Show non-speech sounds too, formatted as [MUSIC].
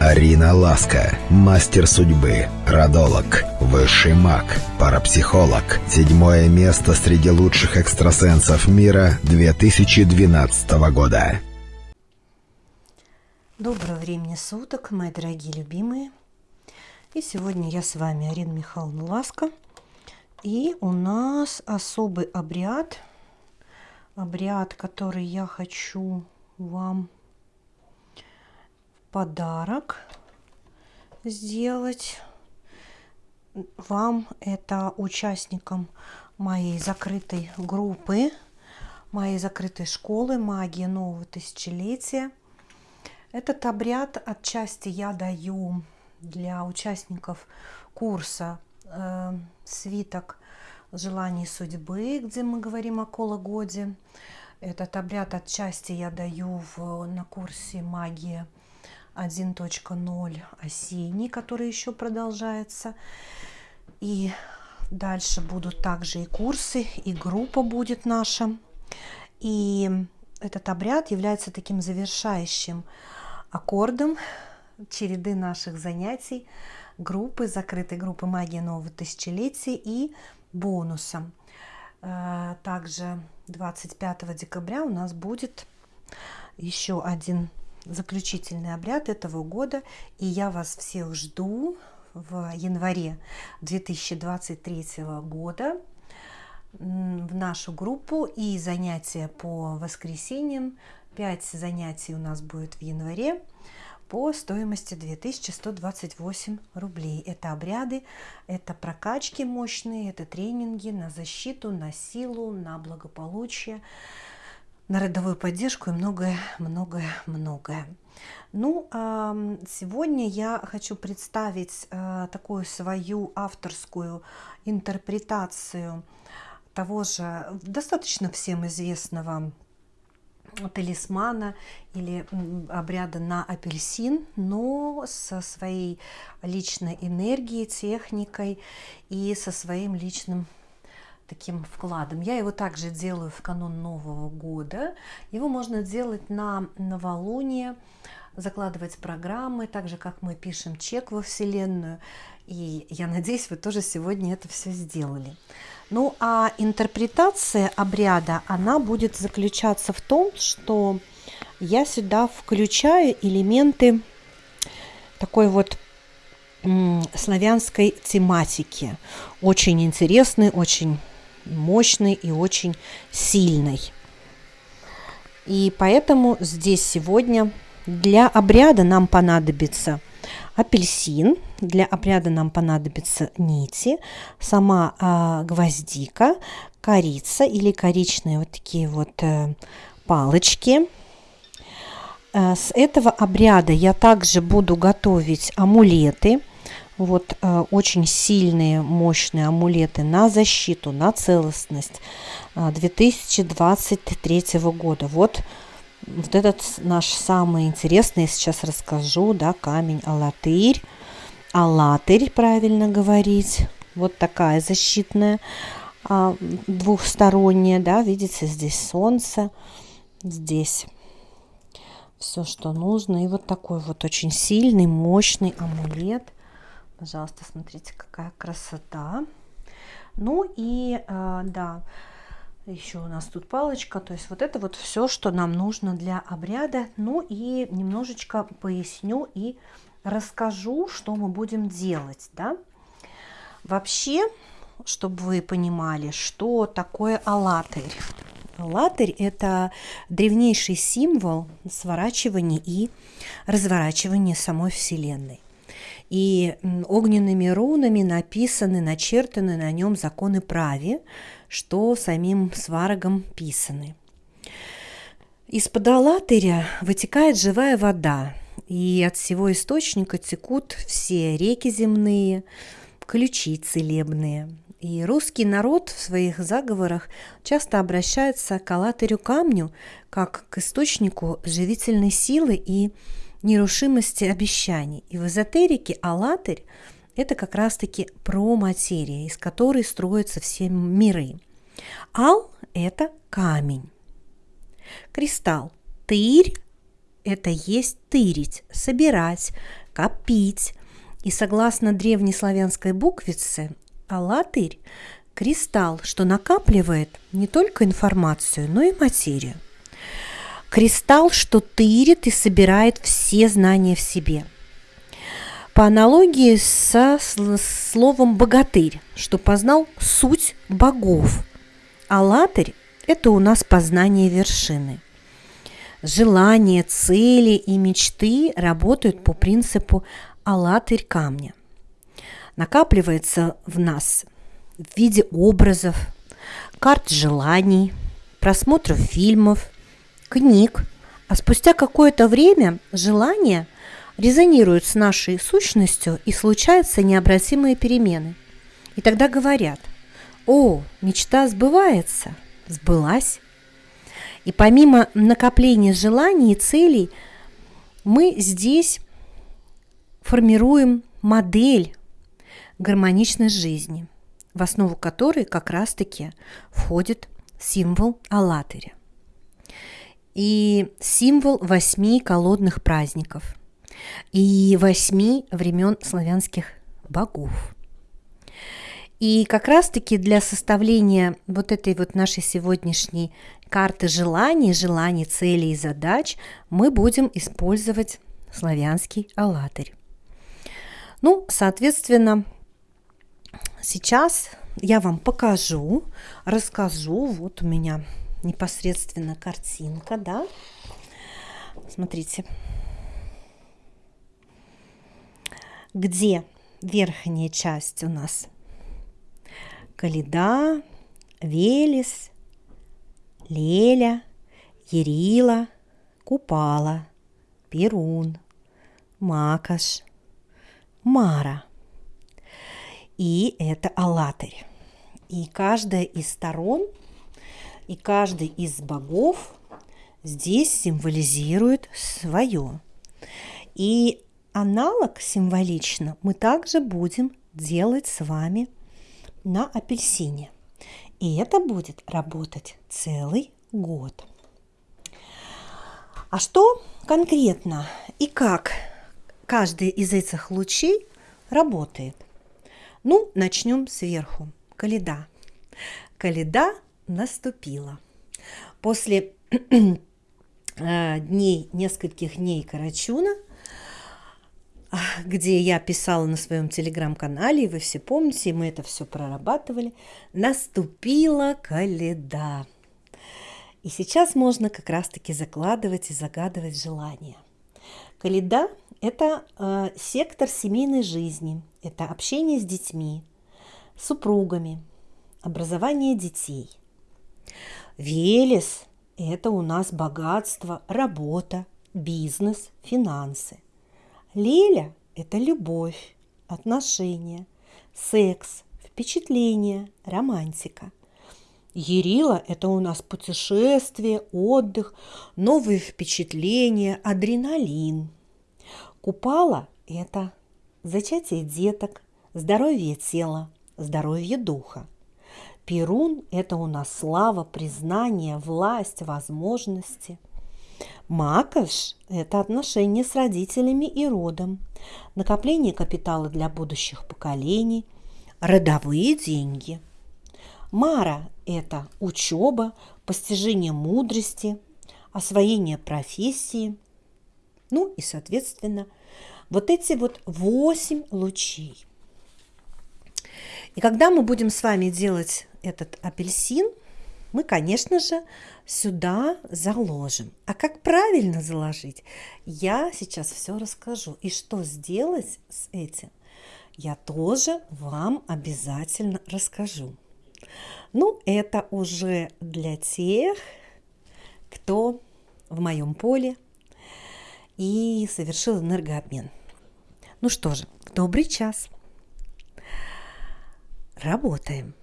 Арина Ласка, мастер судьбы, родолог, высший маг, парапсихолог. Седьмое место среди лучших экстрасенсов мира 2012 года. Доброго времени суток, мои дорогие любимые. И сегодня я с вами, Арина Михайловна Ласка. И у нас особый обряд, обряд, который я хочу вам подарок сделать вам, это участникам моей закрытой группы, моей закрытой школы «Магия нового тысячелетия». Этот обряд отчасти я даю для участников курса э, «Свиток желаний судьбы», где мы говорим о кологоде. Этот обряд отчасти я даю в, на курсе «Магия 1.0 осенний, который еще продолжается. И дальше будут также и курсы, и группа будет наша. И этот обряд является таким завершающим аккордом череды наших занятий группы, закрытой группы магии нового тысячелетия и бонусом. Э, также 25 декабря у нас будет еще один заключительный обряд этого года. И я вас всех жду в январе 2023 года в нашу группу и занятия по воскресеньям. 5 занятий у нас будет в январе по стоимости 2128 рублей. Это обряды, это прокачки мощные, это тренинги на защиту, на силу, на благополучие на родовую поддержку и многое, многое, многое. Ну, сегодня я хочу представить э, такую свою авторскую интерпретацию того же достаточно всем известного талисмана или обряда на апельсин, но со своей личной энергией, техникой и со своим личным таким вкладом. Я его также делаю в канун Нового года. Его можно делать на новолуние, закладывать программы, так же, как мы пишем чек во Вселенную. И я надеюсь, вы тоже сегодня это все сделали. Ну, а интерпретация обряда, она будет заключаться в том, что я сюда включаю элементы такой вот славянской тематики. Очень интересный, очень мощный и очень сильный. И поэтому здесь сегодня для обряда нам понадобится апельсин, для обряда нам понадобятся нити, сама а, гвоздика, корица или коричные вот такие вот э, палочки. Э, с этого обряда я также буду готовить амулеты – вот э, очень сильные, мощные амулеты на защиту, на целостность э, 2023 года. Вот, вот этот наш самый интересный, я сейчас расскажу, да, камень Алатырь. Алатырь, правильно говорить. Вот такая защитная, э, двухсторонняя, да, видите, здесь солнце, здесь все, что нужно. И вот такой вот очень сильный, мощный амулет – Пожалуйста, смотрите, какая красота. Ну и, э, да, еще у нас тут палочка. То есть вот это вот все, что нам нужно для обряда. Ну и немножечко поясню и расскажу, что мы будем делать, да. Вообще, чтобы вы понимали, что такое алатырь. Алатырь – это древнейший символ сворачивания и разворачивания самой Вселенной и огненными рунами написаны, начертаны на нем законы праве, что самим сварогом писаны. Из-под Алатыря вытекает живая вода, и от всего источника текут все реки земные, ключи целебные. И русский народ в своих заговорах часто обращается к Алатырю камню как к источнику живительной силы и нерушимости обещаний. И в эзотерике «АЛЛАТРЬ» – это как раз-таки про материю, из которой строятся все миры. Ал – это камень. Кристалл. Тырь – это есть тырить, собирать, копить. И согласно древнеславянской буквице, «Алатырь» – кристалл, что накапливает не только информацию, но и материю. Кристалл, что тырит и собирает все знания в себе. По аналогии со словом «богатырь», что познал суть богов. А это у нас познание вершины. Желания, цели и мечты работают по принципу «алатырь камня». Накапливается в нас в виде образов, карт желаний, просмотров фильмов – книг, а спустя какое-то время желания резонируют с нашей сущностью и случаются необратимые перемены. И тогда говорят, о, мечта сбывается, сбылась. И помимо накопления желаний и целей, мы здесь формируем модель гармоничной жизни, в основу которой как раз-таки входит символ Аллатыря и символ восьми колодных праздников и восьми времен славянских богов. И как раз-таки для составления вот этой вот нашей сегодняшней карты желаний, желаний, целей и задач мы будем использовать славянский аллатырь. Ну, соответственно, сейчас я вам покажу, расскажу. Вот у меня непосредственно картинка, да. Смотрите. Где верхняя часть у нас? Каледа, Велес, Леля, Ерила, Купала, Перун, Макаш, Мара. И это Алатырь. И каждая из сторон – и каждый из богов здесь символизирует свое. И аналог символично мы также будем делать с вами на апельсине. И это будет работать целый год. А что конкретно и как каждый из этих лучей работает? Ну, начнем сверху. Каледа. Каледа наступила. После [CLEARS THROAT] э, дней, нескольких дней Карачуна, где я писала на своем телеграм-канале, и вы все помните, мы это все прорабатывали, наступила каледа. И сейчас можно как раз-таки закладывать и загадывать желания. Каледа – это э, сектор семейной жизни, это общение с детьми, супругами, образование детей – Велес – это у нас богатство, работа, бизнес, финансы. Леля – это любовь, отношения, секс, впечатление, романтика. Ерила – это у нас путешествие, отдых, новые впечатления, адреналин. Купала – это зачатие деток, здоровье тела, здоровье духа – Перун – это у нас слава, признание, власть, возможности. Макаш – это отношения с родителями и родом, накопление капитала для будущих поколений, родовые деньги. Мара – это учеба, постижение мудрости, освоение профессии. Ну и, соответственно, вот эти вот восемь лучей. И когда мы будем с вами делать этот апельсин, мы, конечно же, сюда заложим. А как правильно заложить, я сейчас все расскажу. И что сделать с этим, я тоже вам обязательно расскажу. Ну, это уже для тех, кто в моем поле и совершил энергообмен. Ну что же, добрый час. Работаем.